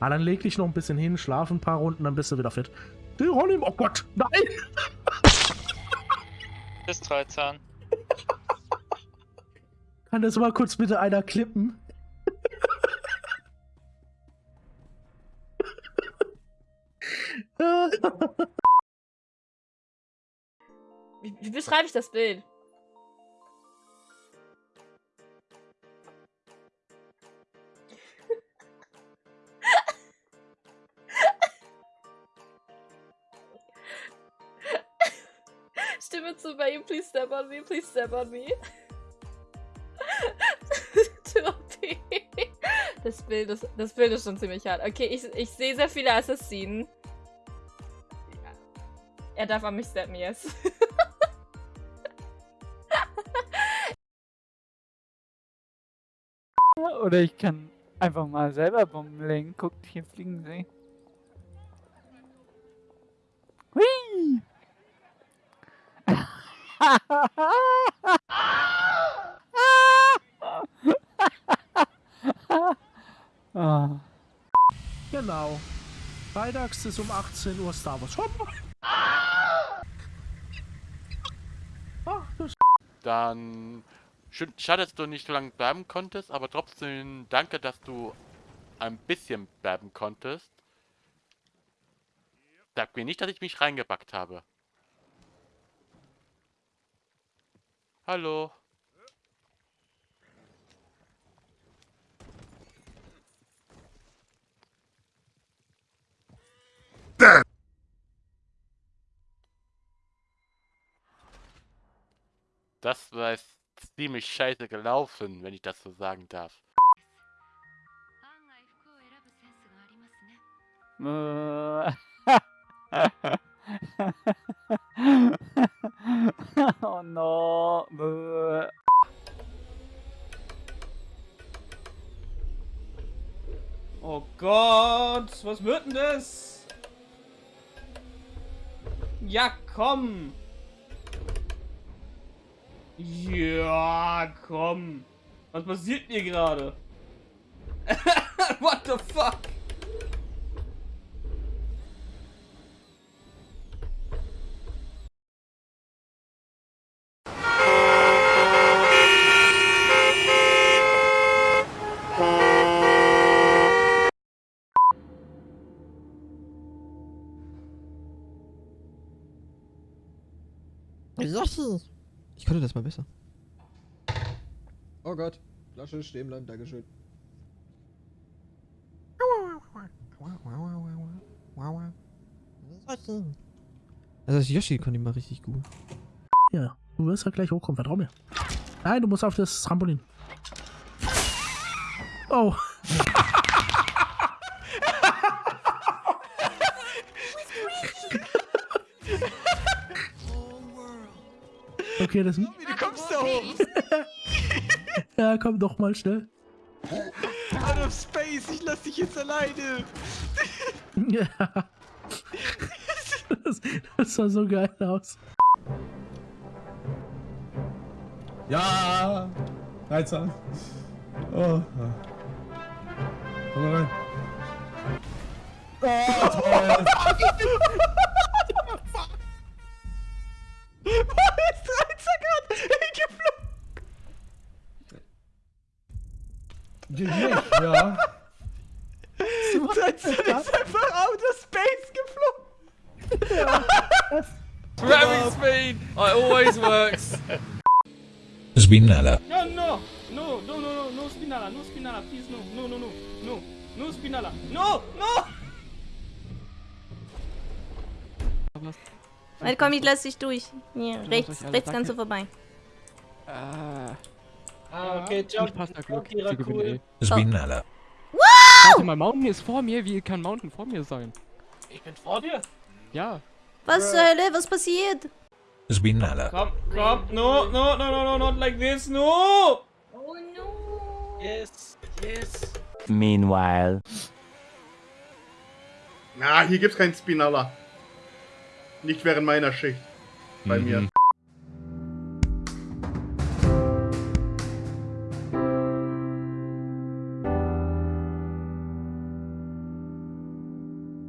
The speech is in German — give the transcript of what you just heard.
Ah, dann leg dich noch ein bisschen hin, schlaf ein paar Runden, dann bist du wieder fit. Geronimo, oh Gott, nein! Bis 13. Kann das mal kurz bitte einer klippen? Wie, wie beschreibe ich das Bild? Stimme zu bei ihm, please step on me, please step on me. das Bild ist, das Bild ist schon ziemlich hart. Okay, ich, ich sehe sehr viele Assassinen. Er darf an mich steppen, yes. Oder ich kann einfach mal selber Bomben lenken. Guckt, hier fliegen sie. Hui! Genau. Freitags ist um 18 Uhr Star Wars. Hopp. Ah, das Dann schade, dass du nicht so lange bleiben konntest, aber trotzdem danke, dass du ein bisschen bleiben konntest. Sag mir nicht, dass ich mich reingepackt habe. Hallo. Das war jetzt ziemlich scheiße gelaufen, wenn ich das so sagen darf. 案 Oh Gott, was wird denn das? Ja, komm. Ja, komm. Was passiert hier gerade? What the fuck? Yoshi! Ich könnte das mal besser. Oh Gott. Flasche stehen bleiben, Dankeschön. Also das Yoshi konnte ich mal richtig gut. Ja, du wirst ja gleich hochkommen, vertrau mir. Nein, du musst auf das Trampolin. Oh. Okay, das... Wie du kommst da hoch? Ja, komm doch mal schnell. Out of space, ich lass dich jetzt alleine. Ja. Das, das sah so geil aus. Ja! 13. Oh. Komm mal rein. Oh, toll. GG, ja. 13 ist einfach out of space geflogen. Grabbing speed! It always works. Spinella. No, no, no, no, no, no, no Spinala, no Spinala, please, no, no, no, no, no, no Spinala, no, no! Warte, komm, ich lass dich durch. Hier, rechts, rechts kannst du vorbei. Ah, okay, ich passe da Glück. Gewinnen cool. eh. Spinella. Warte mal, Mountain ist vor mir. Wie kann Mountain vor mir sein? Ich bin vor dir. Ja. Was zur Hölle? Was passiert? Spinella. Komm, komm, no, no, no, no, no, not like this, no! Oh no. Yes, yes. Meanwhile. Na, hier gibt's keinen Spinalla. Nicht während meiner Schicht. Bei mir.